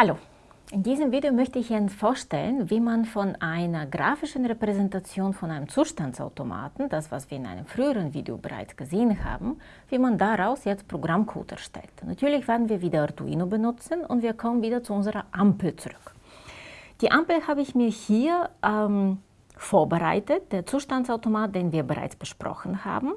Hallo, in diesem Video möchte ich Ihnen vorstellen, wie man von einer grafischen Repräsentation von einem Zustandsautomaten, das was wir in einem früheren Video bereits gesehen haben, wie man daraus jetzt Programmcode erstellt. Natürlich werden wir wieder Arduino benutzen und wir kommen wieder zu unserer Ampel zurück. Die Ampel habe ich mir hier ähm, vorbereitet, der Zustandsautomat, den wir bereits besprochen haben.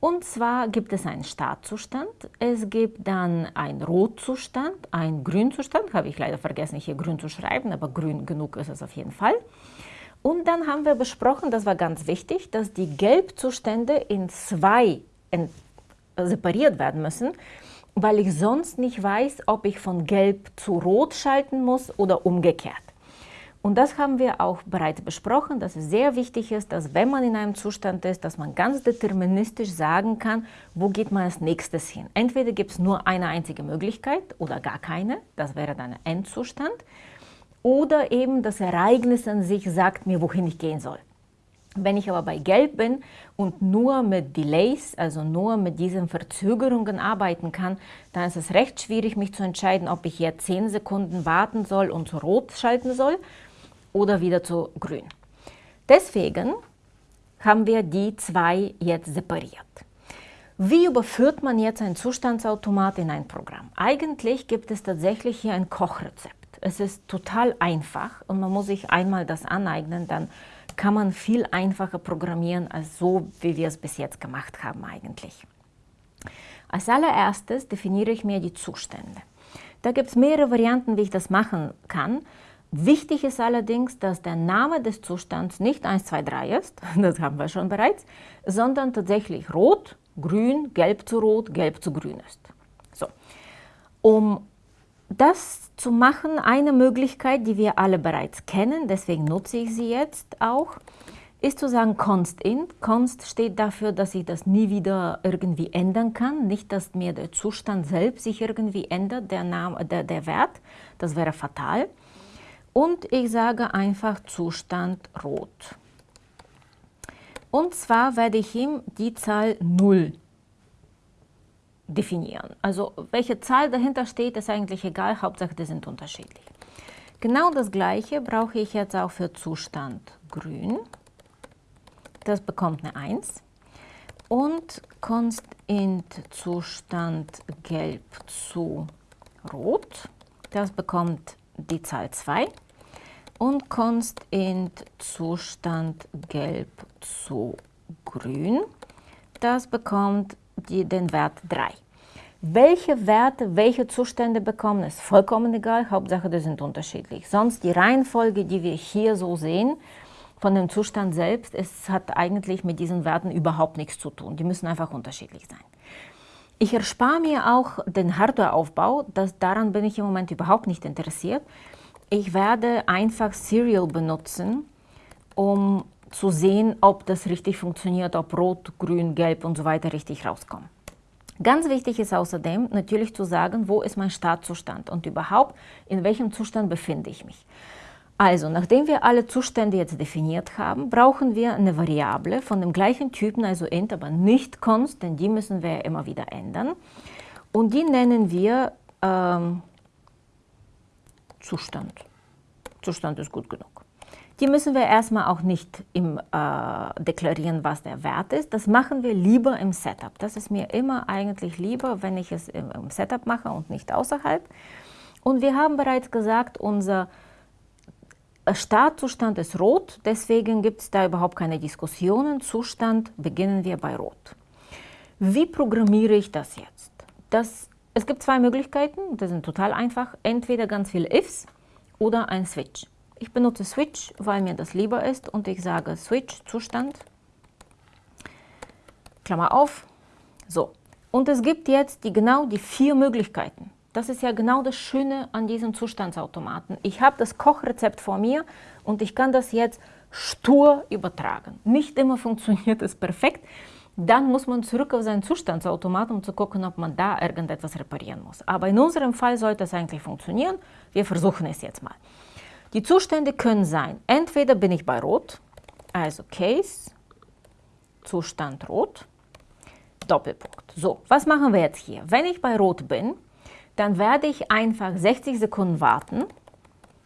Und zwar gibt es einen Startzustand, es gibt dann einen Rotzustand, einen Grünzustand, habe ich leider vergessen hier grün zu schreiben, aber grün genug ist es auf jeden Fall. Und dann haben wir besprochen, das war ganz wichtig, dass die Gelbzustände in zwei separiert werden müssen, weil ich sonst nicht weiß, ob ich von Gelb zu Rot schalten muss oder umgekehrt. Und das haben wir auch bereits besprochen, dass es sehr wichtig ist, dass wenn man in einem Zustand ist, dass man ganz deterministisch sagen kann, wo geht man als nächstes hin. Entweder gibt es nur eine einzige Möglichkeit oder gar keine, das wäre dann ein Endzustand, oder eben das Ereignis an sich sagt mir, wohin ich gehen soll. Wenn ich aber bei Gelb bin und nur mit Delays, also nur mit diesen Verzögerungen arbeiten kann, dann ist es recht schwierig, mich zu entscheiden, ob ich jetzt 10 Sekunden warten soll und Rot schalten soll oder wieder zu grün. Deswegen haben wir die zwei jetzt separiert. Wie überführt man jetzt ein Zustandsautomat in ein Programm? Eigentlich gibt es tatsächlich hier ein Kochrezept. Es ist total einfach und man muss sich einmal das aneignen, dann kann man viel einfacher programmieren als so, wie wir es bis jetzt gemacht haben eigentlich. Als allererstes definiere ich mir die Zustände. Da gibt es mehrere Varianten, wie ich das machen kann. Wichtig ist allerdings, dass der Name des Zustands nicht 1, 2, 3 ist, das haben wir schon bereits, sondern tatsächlich rot, grün, gelb zu rot, gelb zu grün ist. So. Um das zu machen, eine Möglichkeit, die wir alle bereits kennen, deswegen nutze ich sie jetzt auch, ist zu sagen const int. Const steht dafür, dass ich das nie wieder irgendwie ändern kann, nicht, dass mir der Zustand selbst sich irgendwie ändert, der, Name, der, der Wert, das wäre fatal. Und ich sage einfach Zustand rot. Und zwar werde ich ihm die Zahl 0 definieren. Also welche Zahl dahinter steht, ist eigentlich egal, Hauptsache die sind unterschiedlich. Genau das gleiche brauche ich jetzt auch für Zustand grün. Das bekommt eine 1. Und const int Zustand gelb zu rot. Das bekommt die Zahl 2 und const int Zustand gelb zu grün. Das bekommt die, den Wert 3. Welche Werte, welche Zustände bekommen, ist vollkommen egal, Hauptsache die sind unterschiedlich. Sonst die Reihenfolge, die wir hier so sehen, von dem Zustand selbst, es hat eigentlich mit diesen Werten überhaupt nichts zu tun. Die müssen einfach unterschiedlich sein. Ich erspare mir auch den Hardwareaufbau, das, daran bin ich im Moment überhaupt nicht interessiert. Ich werde einfach Serial benutzen, um zu sehen, ob das richtig funktioniert, ob Rot, Grün, Gelb und so weiter richtig rauskommen. Ganz wichtig ist außerdem natürlich zu sagen, wo ist mein Startzustand und überhaupt, in welchem Zustand befinde ich mich. Also, nachdem wir alle Zustände jetzt definiert haben, brauchen wir eine Variable von dem gleichen Typen, also int, aber nicht const, denn die müssen wir immer wieder ändern. Und die nennen wir ähm, Zustand. Zustand ist gut genug. Die müssen wir erstmal auch nicht im, äh, deklarieren, was der Wert ist. Das machen wir lieber im Setup. Das ist mir immer eigentlich lieber, wenn ich es im, im Setup mache und nicht außerhalb. Und wir haben bereits gesagt, unser Startzustand ist rot, deswegen gibt es da überhaupt keine Diskussionen. Zustand beginnen wir bei rot. Wie programmiere ich das jetzt? Das, es gibt zwei Möglichkeiten, das sind total einfach. Entweder ganz viele Ifs oder ein Switch. Ich benutze Switch, weil mir das lieber ist und ich sage Switch Zustand, Klammer auf, so. Und es gibt jetzt die, genau die vier Möglichkeiten. Das ist ja genau das Schöne an diesem Zustandsautomaten. Ich habe das Kochrezept vor mir und ich kann das jetzt stur übertragen. Nicht immer funktioniert es perfekt. Dann muss man zurück auf seinen Zustandsautomat, um zu gucken, ob man da irgendetwas reparieren muss. Aber in unserem Fall sollte es eigentlich funktionieren. Wir versuchen es jetzt mal. Die Zustände können sein, entweder bin ich bei Rot, also Case, Zustand Rot, Doppelpunkt. So, was machen wir jetzt hier? Wenn ich bei Rot bin, dann werde ich einfach 60 Sekunden warten.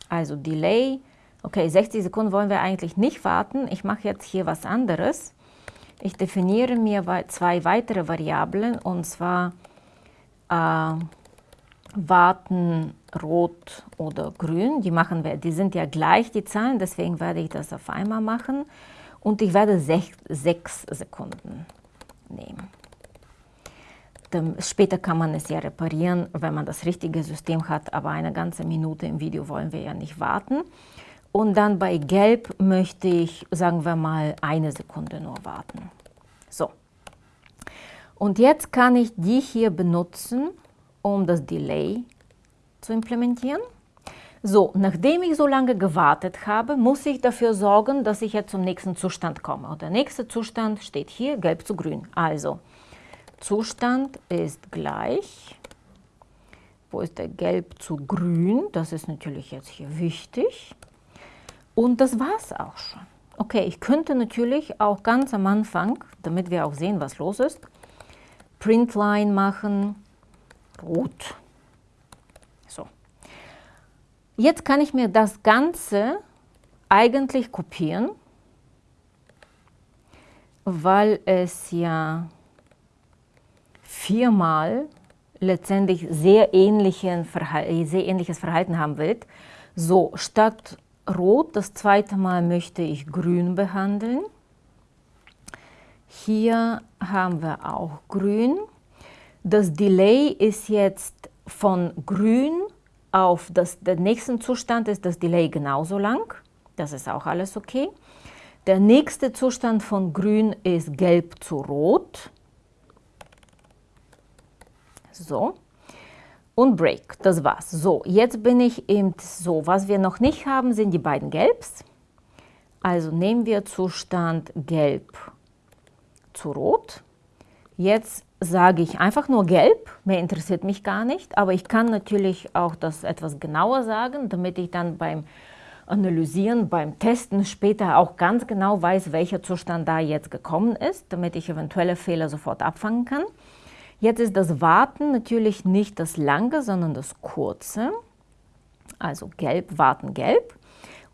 Also Delay, okay, 60 Sekunden wollen wir eigentlich nicht warten. Ich mache jetzt hier was anderes. Ich definiere mir zwei weitere Variablen und zwar äh, warten rot oder grün. Die, machen wir, die sind ja gleich, die Zahlen, deswegen werde ich das auf einmal machen. Und ich werde 6 Sekunden nehmen. Später kann man es ja reparieren, wenn man das richtige System hat, aber eine ganze Minute im Video wollen wir ja nicht warten. Und dann bei Gelb möchte ich, sagen wir mal, eine Sekunde nur warten. So. Und jetzt kann ich die hier benutzen, um das Delay zu implementieren. So, nachdem ich so lange gewartet habe, muss ich dafür sorgen, dass ich jetzt zum nächsten Zustand komme. Und der nächste Zustand steht hier, gelb zu grün. Also, Zustand ist gleich, wo ist der gelb zu grün? Das ist natürlich jetzt hier wichtig. Und das war es auch schon. Okay, ich könnte natürlich auch ganz am Anfang, damit wir auch sehen, was los ist, Printline machen, rot. So. Jetzt kann ich mir das Ganze eigentlich kopieren, weil es ja viermal letztendlich sehr, ähnlichen sehr ähnliches Verhalten haben wird. So, statt Rot, das zweite Mal möchte ich Grün behandeln. Hier haben wir auch Grün. Das Delay ist jetzt von Grün auf das, den nächsten Zustand ist das Delay genauso lang. Das ist auch alles okay. Der nächste Zustand von Grün ist Gelb zu Rot. So und Break. Das war's. So, jetzt bin ich eben so. Was wir noch nicht haben, sind die beiden Gelbs. Also nehmen wir Zustand Gelb zu Rot. Jetzt sage ich einfach nur Gelb, mehr interessiert mich gar nicht, aber ich kann natürlich auch das etwas genauer sagen, damit ich dann beim Analysieren, beim Testen später auch ganz genau weiß, welcher Zustand da jetzt gekommen ist, damit ich eventuelle Fehler sofort abfangen kann. Jetzt ist das Warten natürlich nicht das lange, sondern das kurze. Also gelb, warten, gelb.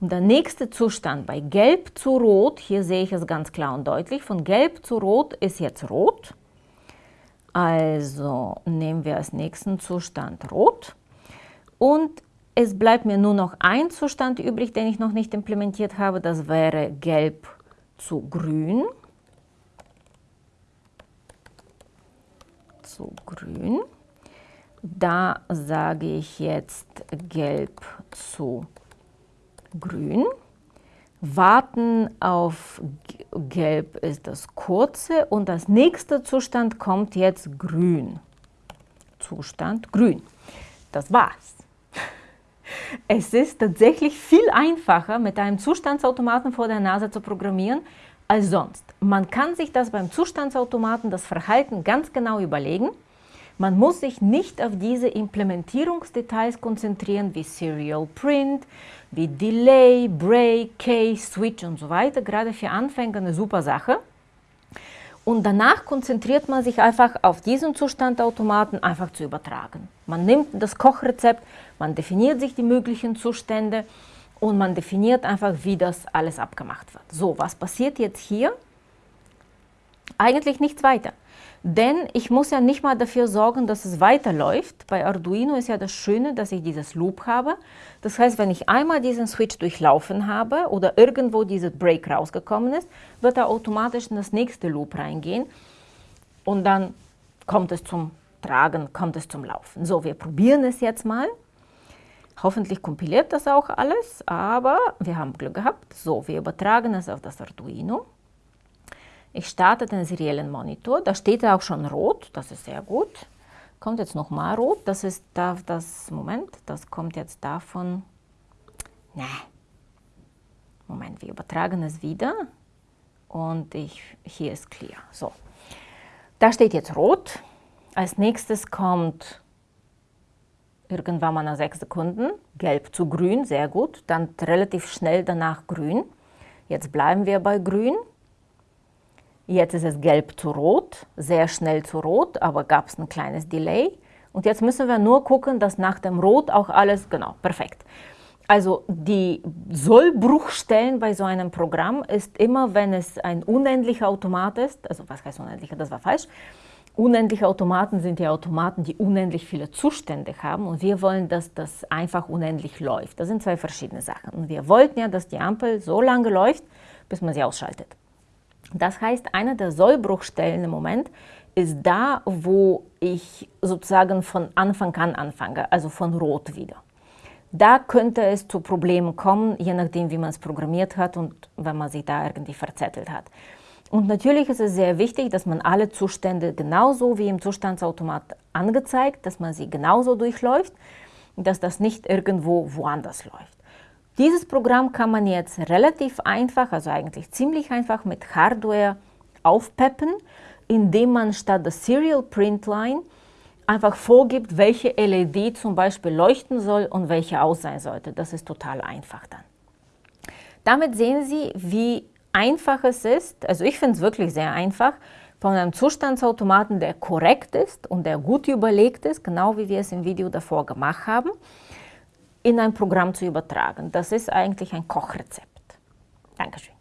Und der nächste Zustand bei gelb zu rot, hier sehe ich es ganz klar und deutlich, von gelb zu rot ist jetzt rot. Also nehmen wir als nächsten Zustand rot. Und es bleibt mir nur noch ein Zustand übrig, den ich noch nicht implementiert habe. Das wäre gelb zu grün. Zu grün. Da sage ich jetzt gelb zu grün. Warten auf gelb ist das kurze und das nächste Zustand kommt jetzt grün. Zustand grün. Das war's. Es ist tatsächlich viel einfacher, mit einem Zustandsautomaten vor der Nase zu programmieren, als sonst. Man kann sich das beim Zustandsautomaten, das Verhalten ganz genau überlegen. Man muss sich nicht auf diese Implementierungsdetails konzentrieren, wie Serial Print, wie Delay, Break, Case, Switch und so weiter. Gerade für Anfänger eine super Sache. Und danach konzentriert man sich einfach auf diesen Zustandautomaten einfach zu übertragen. Man nimmt das Kochrezept, man definiert sich die möglichen Zustände und man definiert einfach, wie das alles abgemacht wird. So, was passiert jetzt hier? Eigentlich nichts weiter. Denn ich muss ja nicht mal dafür sorgen, dass es weiterläuft. Bei Arduino ist ja das Schöne, dass ich dieses Loop habe. Das heißt, wenn ich einmal diesen Switch durchlaufen habe oder irgendwo dieser Break rausgekommen ist, wird er automatisch in das nächste Loop reingehen und dann kommt es zum Tragen, kommt es zum Laufen. So, wir probieren es jetzt mal. Hoffentlich kompiliert das auch alles, aber wir haben Glück gehabt. So, wir übertragen es auf das Arduino. Ich starte den seriellen Monitor, da steht auch schon rot, das ist sehr gut. Kommt jetzt nochmal rot, das ist da, das, Moment, das kommt jetzt davon, ne, Moment, wir übertragen es wieder und ich, hier ist clear. So, da steht jetzt rot. Als nächstes kommt irgendwann mal nach sechs Sekunden, gelb zu grün, sehr gut, dann relativ schnell danach grün. Jetzt bleiben wir bei grün. Jetzt ist es gelb zu rot, sehr schnell zu rot, aber gab es ein kleines Delay. Und jetzt müssen wir nur gucken, dass nach dem Rot auch alles, genau, perfekt. Also die Sollbruchstellen bei so einem Programm ist immer, wenn es ein unendlicher Automat ist, also was heißt unendlicher, das war falsch, Unendliche Automaten sind die Automaten, die unendlich viele Zustände haben und wir wollen, dass das einfach unendlich läuft. Das sind zwei verschiedene Sachen. Und wir wollten ja, dass die Ampel so lange läuft, bis man sie ausschaltet. Das heißt, einer der Sollbruchstellen im Moment ist da, wo ich sozusagen von Anfang an anfange, also von Rot wieder. Da könnte es zu Problemen kommen, je nachdem, wie man es programmiert hat und wenn man sich da irgendwie verzettelt hat. Und natürlich ist es sehr wichtig, dass man alle Zustände genauso wie im Zustandsautomat angezeigt, dass man sie genauso durchläuft, dass das nicht irgendwo woanders läuft. Dieses Programm kann man jetzt relativ einfach, also eigentlich ziemlich einfach mit Hardware aufpeppen, indem man statt der Serial Print Line einfach vorgibt, welche LED zum Beispiel leuchten soll und welche aus sein sollte. Das ist total einfach dann. Damit sehen Sie, wie einfach es ist, also ich finde es wirklich sehr einfach, von einem Zustandsautomaten, der korrekt ist und der gut überlegt ist, genau wie wir es im Video davor gemacht haben, in ein Programm zu übertragen. Das ist eigentlich ein Kochrezept. Dankeschön.